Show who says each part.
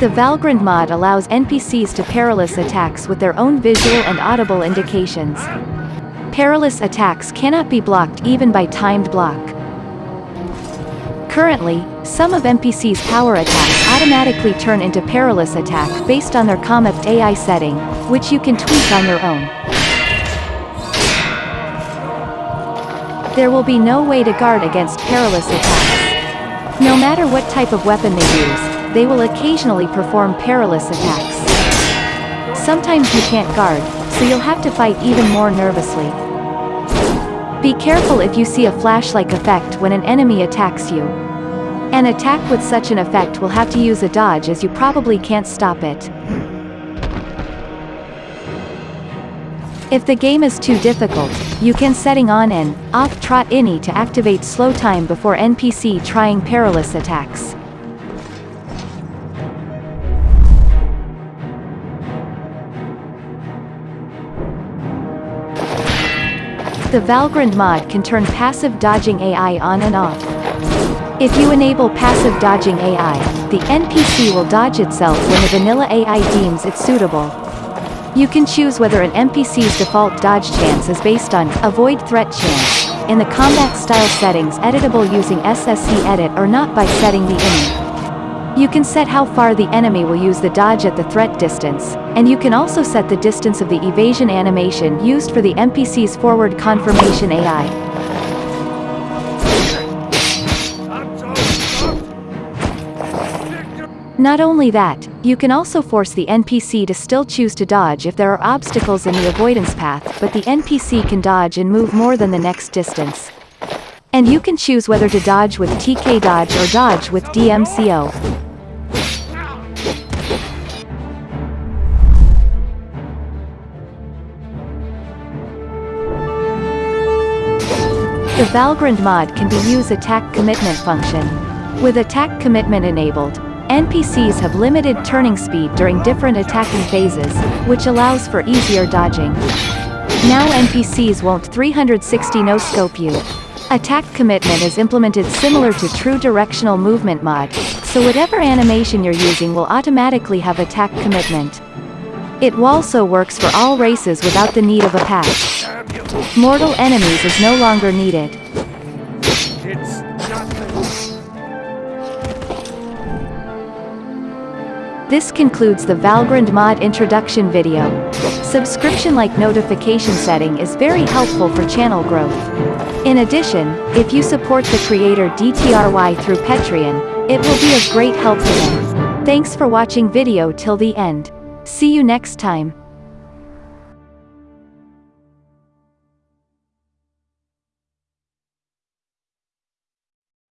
Speaker 1: The Valgrind mod allows NPCs to perilous attacks with their own visual and audible indications. Perilous attacks cannot be blocked even by timed block. Currently, some of NPC's power attacks automatically turn into perilous attack based on their Combat AI setting, which you can tweak on your own. There will be no way to guard against perilous attacks. No matter what type of weapon they use, they will occasionally perform perilous attacks. Sometimes you can't guard, so you'll have to fight even more nervously. Be careful if you see a flash-like effect when an enemy attacks you. An attack with such an effect will have to use a dodge as you probably can't stop it. If the game is too difficult, you can setting on an off trot ini to activate slow time before NPC trying perilous attacks. The Valgrind mod can turn passive dodging AI on and off. If you enable passive dodging AI, the NPC will dodge itself when the vanilla AI deems it suitable. You can choose whether an NPC's default dodge chance is based on avoid threat chance in the combat style settings editable using SSEEdit or not by setting the ini. You can set how far the enemy will use the dodge at the threat distance, and you can also set the distance of the evasion animation used for the NPC's forward confirmation AI. Not only that, you can also force the NPC to still choose to dodge if there are obstacles in the avoidance path but the NPC can dodge and move more than the next distance. And you can choose whether to dodge with TK dodge or dodge with DMCO. The Valgrind mod can be used attack commitment function. With attack commitment enabled, NPCs have limited turning speed during different attacking phases, which allows for easier dodging. Now NPCs won't 360 no-scope you. Attack commitment is implemented similar to true directional movement mod, so whatever animation you're using will automatically have attack commitment. It also works for all races without the need of a patch. Mortal enemies is no longer needed. This concludes the Valgrind mod introduction video. Subscription like notification setting is very helpful for channel growth. In addition, if you support the creator DTRY through Patreon, it will be of great help to them. Thanks for watching video till the end. See you next time.